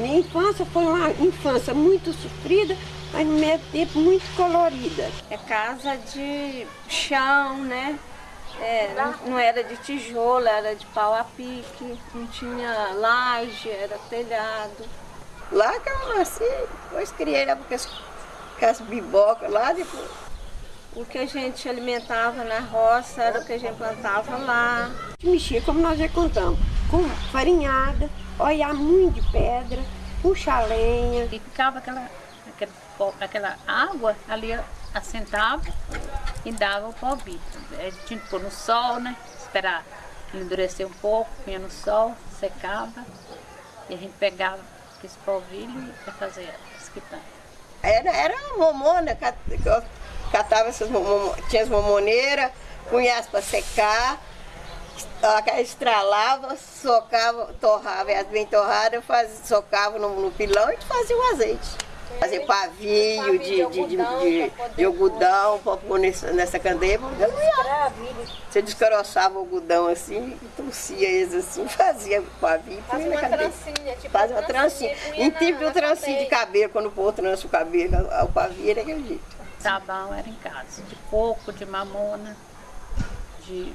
Minha infância foi uma infância muito sofrida, mas no mesmo tempo muito colorida. É casa de chão, né? É, não, não, era de tijolo, era de pau a pique, não tinha laje, era telhado. Lá que eu nasci, depois criei lá com as, com as bibocas lá, depois. O que a gente alimentava na roça era o que a gente plantava lá. Mexia, como nós já contamos, com farinhada, olhar muito de pedra, puxar lenha. E ficava aquela, aquela, aquela água ali, assentava e dava o polvilho. A gente tinha que pôr no sol, né? Esperar ele endurecer um pouco, punha no sol, secava. E a gente pegava esse polvilho para fazer as quitandas. Era, era uma momona, catava essas tinha as momoneiras, punha para secar, estralava, socava, torrava, as bem torradas, faz, socava no, no pilão e fazia o azeite. Fazia pavio de, de, de, de, de algodão para pôr nessa, nessa candeia. Você descaroçava o algodão assim, trouxia eles assim, fazia pavio. Fazia uma trancinha, tipo Fazia uma trancinha. Em tipo de trancinha de cabelo, quando o povo trança o cabelo, o pavio era aquele jeito. Sabão era em casa, de coco, de mamona, de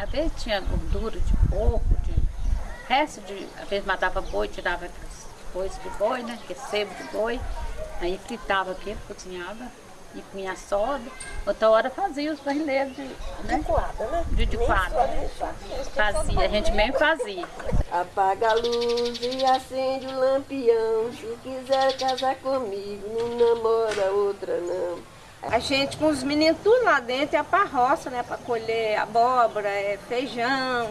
às vezes tinha gordura de porco, de resto de. Às vezes matava boi, tirava coisas de boi, né? Que é sebo de boi. Aí fritava aquilo, cozinhava e punha soda. Outra hora fazia os barrileiros de. Né? De quadra, né? De, de quadra. Fazia, a gente mesmo fazia. Apaga a luz e acende o lampião. Se quiser casar comigo, não namora outra não. A gente com os meninos tudo lá dentro ia pra roça, né? Pra colher abóbora, é, feijão.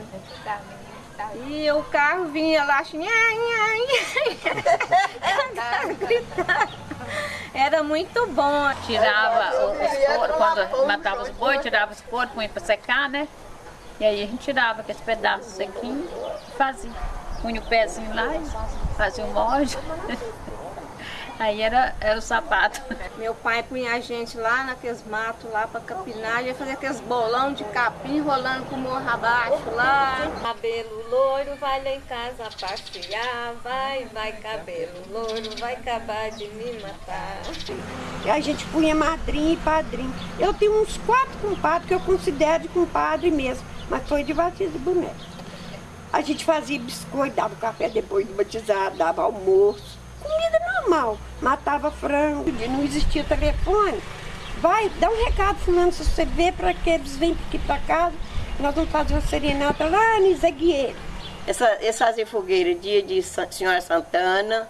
E o carro vinha lá assim, Era muito bom. Tirava os coros, quando matava os boi, tirava os coros, punha pra secar, né? E aí a gente tirava aqueles pedaços sequinhos e fazia. Punha o pezinho lá e fazia um molde. Aí era, era o sapato. Meu pai punha a gente lá naqueles matos lá pra capinar, ia fazer aqueles bolão de capim rolando com o morro abaixo lá. Cabelo loiro, vai lá em casa passear, vai, vai cabelo loiro, vai acabar de me matar. E a gente punha madrinha e padrinho. Eu tenho uns quatro compadres que eu considero de compadre mesmo, mas foi de batismo de boneco. A gente fazia biscoito, dava café depois de batizar, dava almoço comida normal. Matava frango, não existia telefone. Vai, dá um recado fulano, se você vê para que eles venham aqui para casa, nós vamos fazer uma serenata lá em Zegueiro. Essa, eles faziam fogueira dia de Senhora Santana,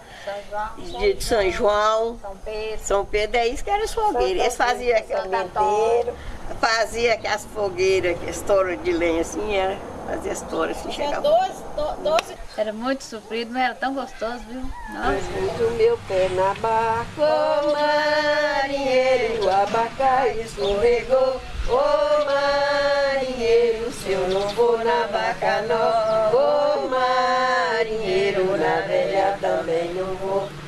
dia de São João, São Pedro. São Pedro, é isso que era as fogueiras. Eles faziam aquele menteiro, fazia aquelas fogueiras, aquelas touras de lenha assim, era, fazia as touras assim, chegava. 12, 12 era muito sofrido, mas era tão gostoso, viu? Nossa. O meu pé na barca, ô marinheiro, o abacai escorregou. Ô marinheiro, se eu não vou na barca não. Ô marinheiro, na velha também não vou.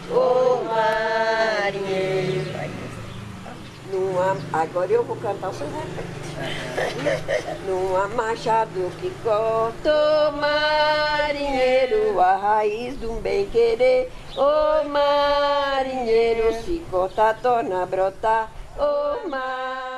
Agora eu vou cantar o seu repete. Numa machado que corta, marinheiro, a raiz de um bem querer. Ô marinheiro, se corta, torna a brotar. Ô marinheiro.